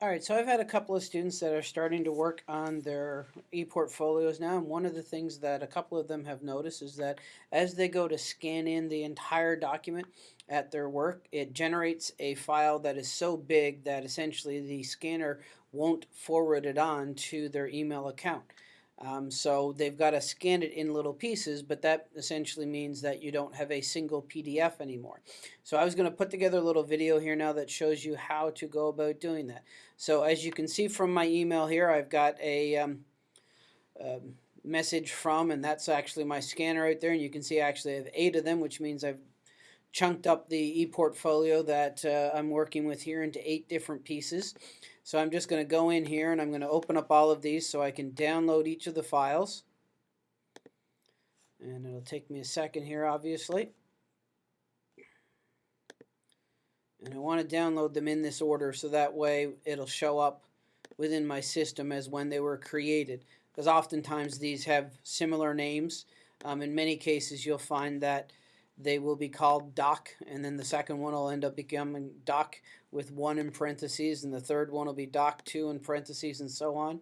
All right, so I've had a couple of students that are starting to work on their e-portfolios now, and one of the things that a couple of them have noticed is that as they go to scan in the entire document at their work, it generates a file that is so big that essentially the scanner won't forward it on to their email account. Um, so they've got to scan it in little pieces, but that essentially means that you don't have a single PDF anymore. So I was going to put together a little video here now that shows you how to go about doing that. So as you can see from my email here, I've got a, um, a message from, and that's actually my scanner right there, and you can see actually I have eight of them, which means I've chunked up the e-portfolio that uh, I'm working with here into eight different pieces. So I'm just going to go in here and I'm going to open up all of these so I can download each of the files. And it'll take me a second here, obviously. And I want to download them in this order so that way it'll show up within my system as when they were created. Because oftentimes these have similar names. Um, in many cases you'll find that they will be called doc, and then the second one will end up becoming doc with one in parentheses, and the third one will be doc two in parentheses, and so on.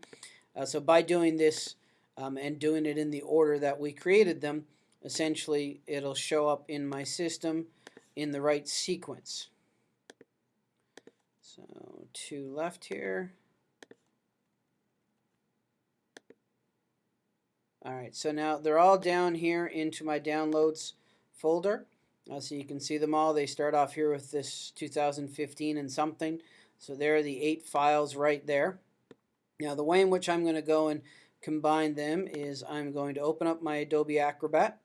Uh, so by doing this um, and doing it in the order that we created them, essentially it'll show up in my system in the right sequence. So two left here. Alright, so now they're all down here into my downloads folder. Uh, so you can see them all. They start off here with this 2015 and something. So there are the eight files right there. Now the way in which I'm going to go and combine them is I'm going to open up my Adobe Acrobat.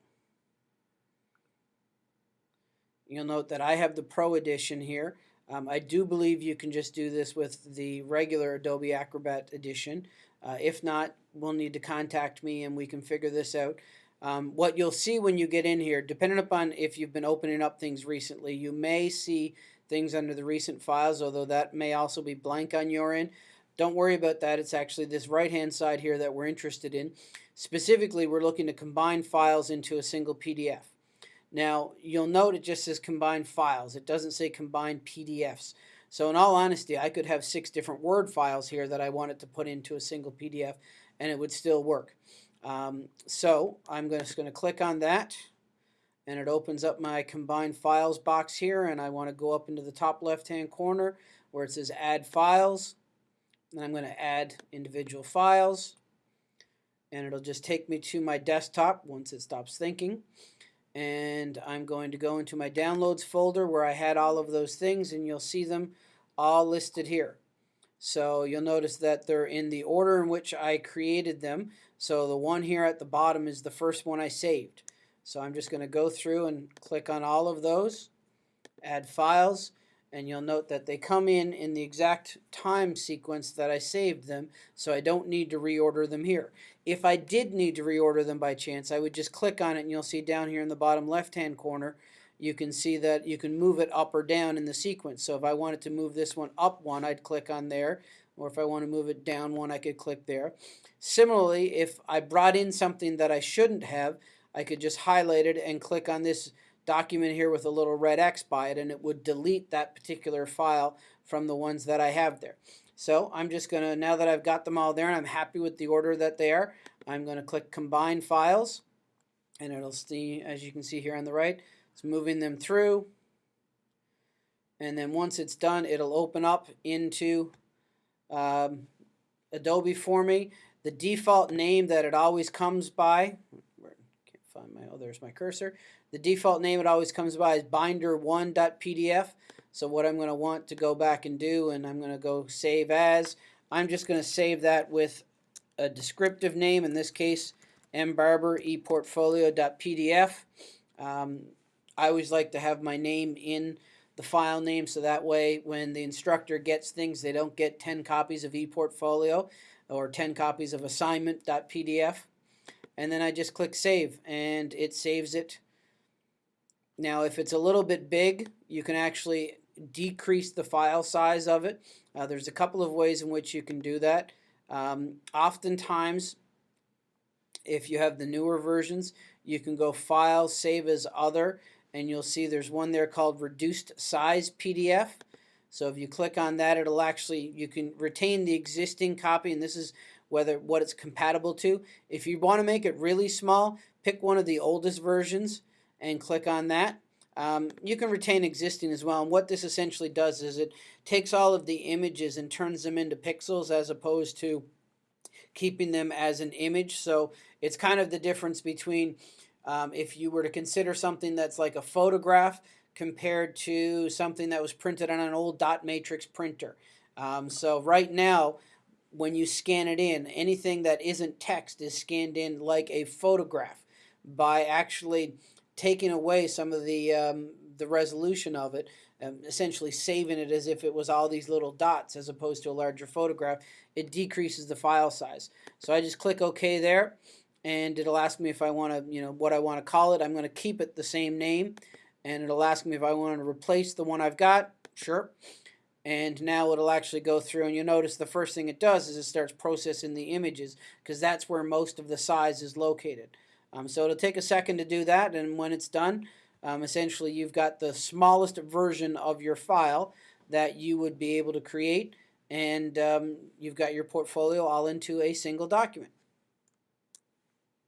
You'll note that I have the Pro Edition here. Um, I do believe you can just do this with the regular Adobe Acrobat Edition. Uh, if not, we'll need to contact me and we can figure this out. Um, what you'll see when you get in here, depending upon if you've been opening up things recently, you may see things under the recent files, although that may also be blank on your end. Don't worry about that. It's actually this right-hand side here that we're interested in. Specifically, we're looking to combine files into a single PDF. Now, you'll note it just says combine files. It doesn't say combine PDFs. So in all honesty, I could have six different Word files here that I wanted to put into a single PDF, and it would still work. Um, so I'm just going to click on that and it opens up my combined files box here and I want to go up into the top left hand corner where it says add files and I'm going to add individual files and it'll just take me to my desktop once it stops thinking and I'm going to go into my downloads folder where I had all of those things and you'll see them all listed here. So you'll notice that they're in the order in which I created them. So the one here at the bottom is the first one I saved. So I'm just going to go through and click on all of those, add files, and you'll note that they come in in the exact time sequence that I saved them, so I don't need to reorder them here. If I did need to reorder them by chance, I would just click on it and you'll see down here in the bottom left-hand corner, you can see that you can move it up or down in the sequence. So if I wanted to move this one up one, I'd click on there. Or if I want to move it down one, I could click there. Similarly, if I brought in something that I shouldn't have, I could just highlight it and click on this document here with a little red X by it, and it would delete that particular file from the ones that I have there. So I'm just going to, now that I've got them all there and I'm happy with the order that they are, I'm going to click Combine Files, and it'll see, as you can see here on the right, it's moving them through. And then once it's done, it'll open up into um, Adobe for me. The default name that it always comes by, can't find my, oh, there's my cursor. The default name it always comes by is binder1.pdf. So what I'm going to want to go back and do, and I'm going to go save as, I'm just going to save that with a descriptive name, in this case, mbarber eportfolio.pdf. Um, I always like to have my name in the file name so that way when the instructor gets things they don't get 10 copies of ePortfolio or 10 copies of assignment.pdf and then I just click save and it saves it. Now if it's a little bit big you can actually decrease the file size of it. Uh, there's a couple of ways in which you can do that. Um, oftentimes if you have the newer versions you can go file save as other and you'll see there's one there called reduced size PDF. So if you click on that, it'll actually, you can retain the existing copy, and this is whether what it's compatible to. If you want to make it really small, pick one of the oldest versions and click on that. Um, you can retain existing as well. And what this essentially does is it takes all of the images and turns them into pixels as opposed to keeping them as an image. So it's kind of the difference between um, if you were to consider something that's like a photograph compared to something that was printed on an old dot matrix printer. Um, so right now, when you scan it in, anything that isn't text is scanned in like a photograph by actually taking away some of the um, the resolution of it, um, essentially saving it as if it was all these little dots as opposed to a larger photograph. It decreases the file size. So I just click OK there, and it'll ask me if I want to, you know, what I want to call it. I'm going to keep it the same name, and it'll ask me if I want to replace the one I've got. Sure. And now it'll actually go through, and you'll notice the first thing it does is it starts processing the images because that's where most of the size is located. Um, so it'll take a second to do that, and when it's done, um, essentially you've got the smallest version of your file that you would be able to create, and um, you've got your portfolio all into a single document.